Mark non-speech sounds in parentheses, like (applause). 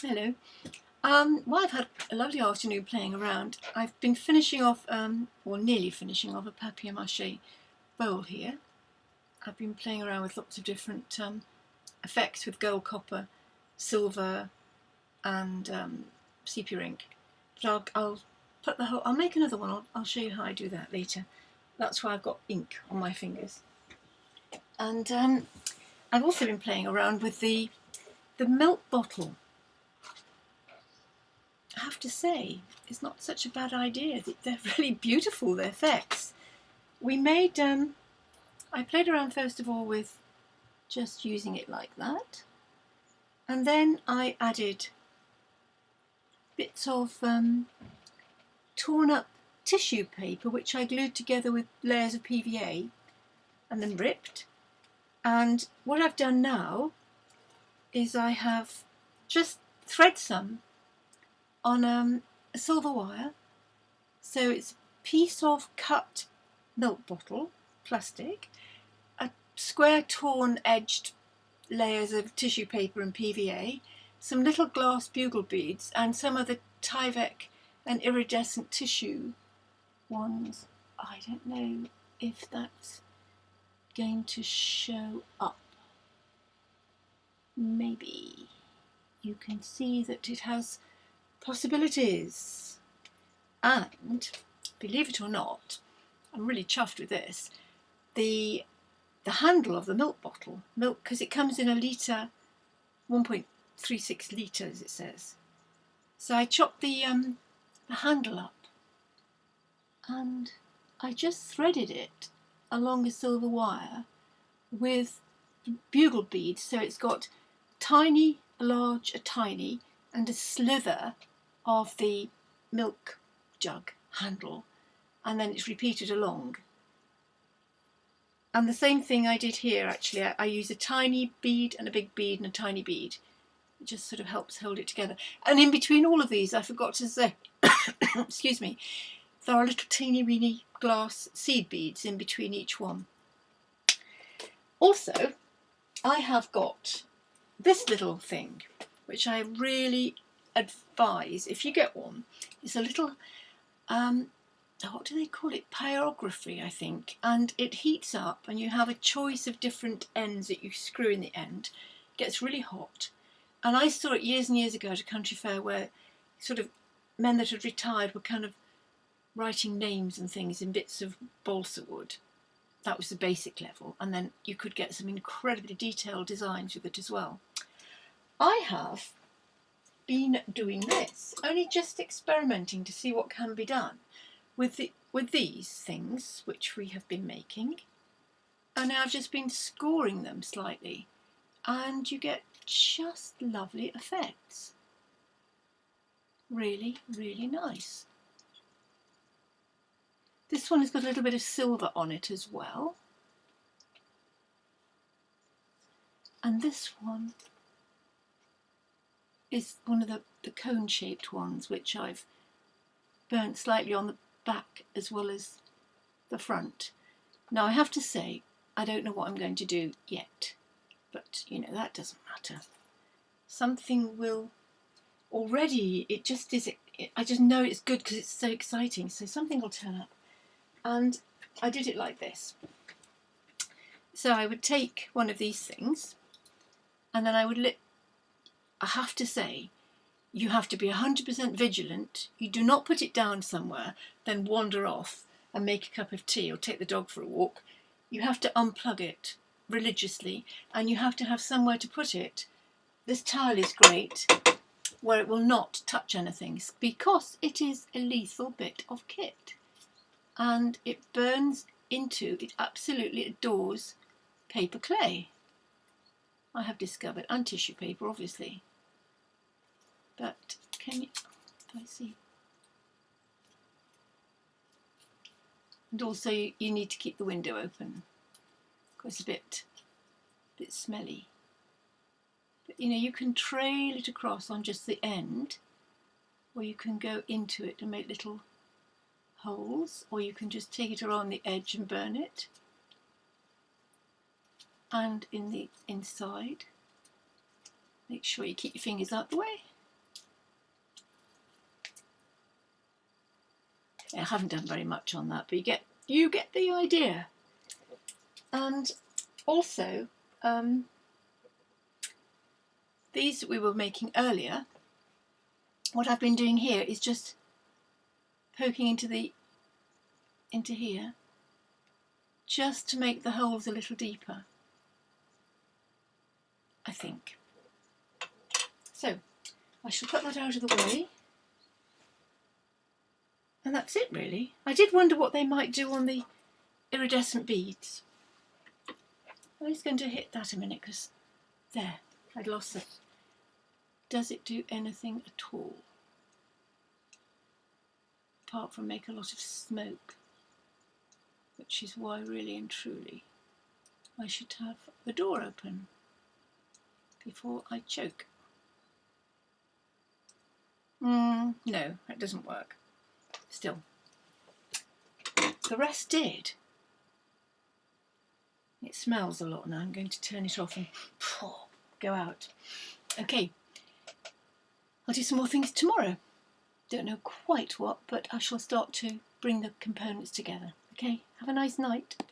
Hello. Um, well, I've had a lovely afternoon playing around. I've been finishing off, um, or nearly finishing off, a papier-mâché bowl here. I've been playing around with lots of different um, effects with gold, copper, silver and um, sepia ink. But I'll, I'll put the whole, I'll make another one, I'll, I'll show you how I do that later. That's why I've got ink on my fingers. And um, I've also been playing around with the, the milk bottle I have to say, it's not such a bad idea. (laughs) They're really beautiful, the effects. We made, um, I played around first of all with just using it like that. And then I added bits of um, torn up tissue paper, which I glued together with layers of PVA and then ripped. And what I've done now is I have just thread some on um, a silver wire. So it's a piece of cut milk bottle, plastic, a square torn edged layers of tissue paper and PVA, some little glass bugle beads and some of the Tyvek and iridescent tissue ones. I don't know if that's going to show up. Maybe you can see that it has possibilities. And, believe it or not, I'm really chuffed with this, the, the handle of the milk bottle, milk, because it comes in a litre, 1.36 litres it says. So I chopped the, um, the handle up and I just threaded it along a silver wire with bugle beads so it's got tiny, a large, a tiny and a sliver of the milk jug handle and then it's repeated along. And the same thing I did here actually, I, I use a tiny bead and a big bead and a tiny bead. It just sort of helps hold it together. And in between all of these, I forgot to say, (coughs) excuse me, there are little teeny weeny glass seed beads in between each one. Also, I have got this little thing, which I really advise, if you get one, it's a little, um, what do they call it? Pyrography, I think. And it heats up and you have a choice of different ends that you screw in the end. It gets really hot. And I saw it years and years ago at a country fair where sort of men that had retired were kind of writing names and things in bits of balsa wood. That was the basic level. And then you could get some incredibly detailed designs with it as well. I have been doing this, only just experimenting to see what can be done with, the, with these things which we have been making. And I've just been scoring them slightly and you get just lovely effects. Really, really nice. This one has got a little bit of silver on it as well. And this one is one of the, the cone-shaped ones, which I've burnt slightly on the back as well as the front. Now I have to say, I don't know what I'm going to do yet, but you know, that doesn't matter. Something will, already, it just is, it, I just know it's good because it's so exciting, so something will turn up. And I did it like this. So I would take one of these things, and then I would I have to say, you have to be 100% vigilant. You do not put it down somewhere, then wander off and make a cup of tea or take the dog for a walk. You have to unplug it religiously and you have to have somewhere to put it. This tile is great where it will not touch anything because it is a lethal bit of kit and it burns into, it absolutely adores paper clay. I have discovered, and tissue paper obviously. But can you, I see. And also you, need to keep the window open because it's a bit, a bit smelly. But you know, you can trail it across on just the end or you can go into it and make little holes or you can just take it around the edge and burn it and in the inside make sure you keep your fingers out the way I haven't done very much on that, but you get you get the idea. And also, um, these we were making earlier, what I've been doing here is just poking into the into here just to make the holes a little deeper I think so I shall put that out of the way and that's it really I did wonder what they might do on the iridescent beads I'm just going to hit that a minute because there I'd lost it does it do anything at all apart from make a lot of smoke, which is why really and truly I should have the door open before I choke. Mm, no, that doesn't work. Still, the rest did. It smells a lot now. I'm going to turn it off and go out. Okay, I'll do some more things tomorrow. Don't know quite what, but I shall start to bring the components together. Okay, have a nice night. Bye.